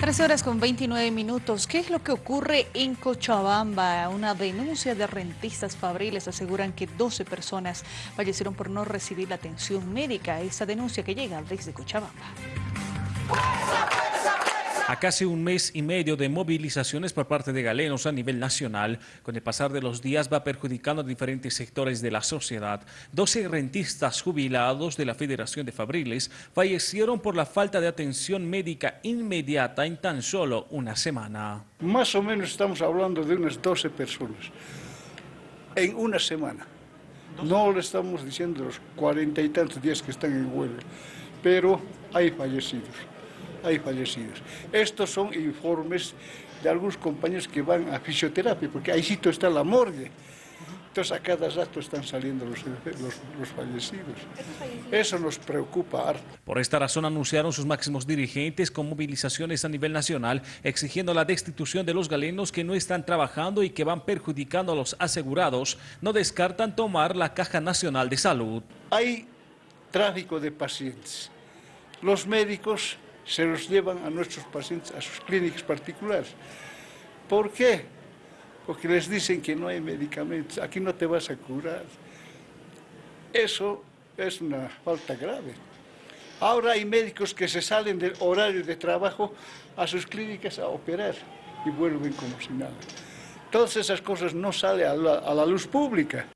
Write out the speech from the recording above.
13 horas con 29 minutos. ¿Qué es lo que ocurre en Cochabamba? Una denuncia de rentistas fabriles aseguran que 12 personas fallecieron por no recibir la atención médica. Esa denuncia que llega desde Cochabamba. A casi un mes y medio de movilizaciones por parte de galenos a nivel nacional, con el pasar de los días va perjudicando a diferentes sectores de la sociedad. 12 rentistas jubilados de la Federación de Fabriles fallecieron por la falta de atención médica inmediata en tan solo una semana. Más o menos estamos hablando de unas 12 personas en una semana. No le estamos diciendo los cuarenta y tantos días que están en huelga, pero hay fallecidos hay fallecidos. Estos son informes de algunos compañeros que van a fisioterapia, porque ahí sitio está la morgue. Entonces a cada rato están saliendo los, los, fallecidos. Eso nos preocupa harto. Por esta razón anunciaron sus máximos dirigentes con movilizaciones a nivel nacional exigiendo la destitución de los galenos que no están trabajando y que van perjudicando a los asegurados. No descartan tomar la Caja Nacional de Salud. Hay tráfico de pacientes. Los médicos se los llevan a nuestros pacientes a sus clínicas particulares. ¿Por qué? Porque les dicen que no hay medicamentos, aquí no te vas a curar. Eso es una falta grave. Ahora hay médicos que se salen del horario de trabajo a sus clínicas a operar y vuelven como si nada. Todas esas cosas no salen a la, a la luz pública.